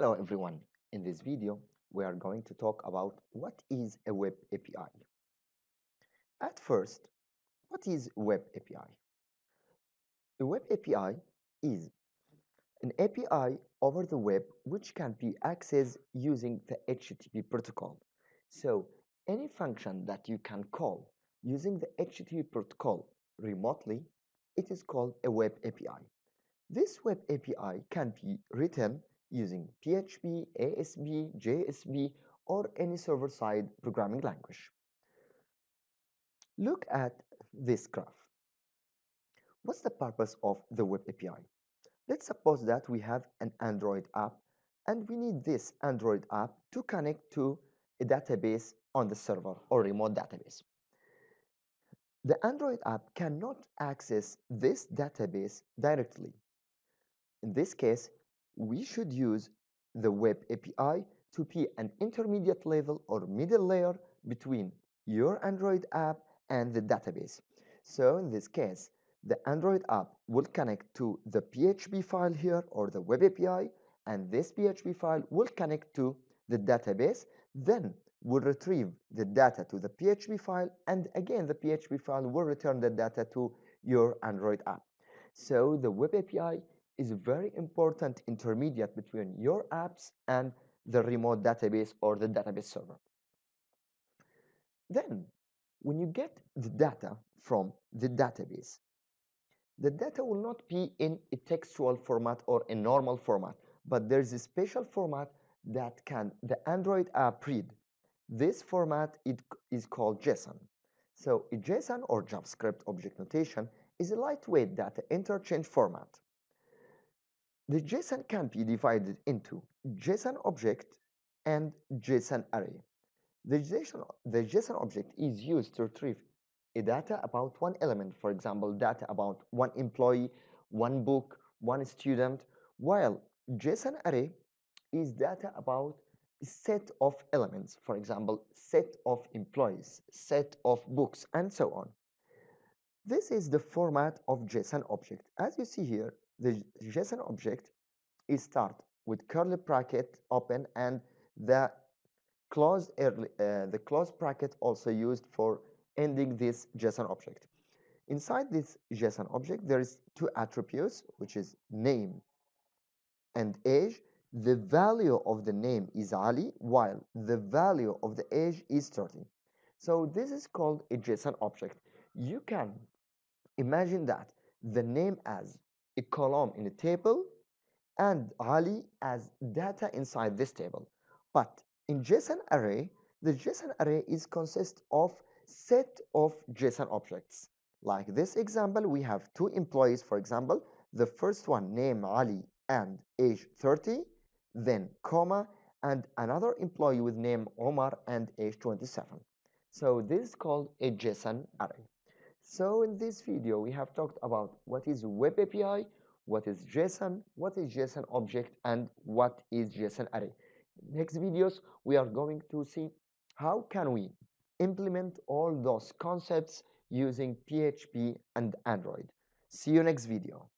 Hello everyone. In this video, we are going to talk about what is a web API. At first, what is web API? A web API is an API over the web which can be accessed using the HTTP protocol. So, any function that you can call using the HTTP protocol remotely, it is called a web API. This web API can be written using PHP, ASP, JSP, or any server-side programming language. Look at this graph. What's the purpose of the web API? Let's suppose that we have an Android app and we need this Android app to connect to a database on the server or remote database. The Android app cannot access this database directly. In this case, we should use the web API to be an intermediate level or middle layer between your Android app and the database. So in this case, the Android app will connect to the PHP file here or the web API, and this PHP file will connect to the database. Then will retrieve the data to the PHP file, and again, the PHP file will return the data to your Android app. So the web API is a very important intermediate between your apps and the remote database or the database server. Then, when you get the data from the database, the data will not be in a textual format or a normal format, but there's a special format that can the Android app read. This format it is called JSON. So a JSON or JavaScript object notation is a lightweight data interchange format. The JSON can be divided into JSON object and JSON array. The JSON, the JSON object is used to retrieve a data about one element, for example, data about one employee, one book, one student, while JSON array is data about a set of elements, for example, set of employees, set of books, and so on. This is the format of JSON object. As you see here, the JSON object is start with curly bracket open and the closed curly, uh, the close bracket also used for ending this JSON object. Inside this JSON object, there is two attributes, which is name and age. The value of the name is Ali, while the value of the age is 30. So this is called a JSON object. You can imagine that the name as a column in a table and Ali as data inside this table. But in JSON array, the JSON array is consist of set of JSON objects. Like this example, we have two employees, for example. The first one name Ali and age 30, then comma, and another employee with name Omar and age 27. So this is called a JSON array. So in this video, we have talked about what is web API, what is JSON, what is JSON object, and what is JSON array. Next videos, we are going to see how can we implement all those concepts using PHP and Android. See you next video.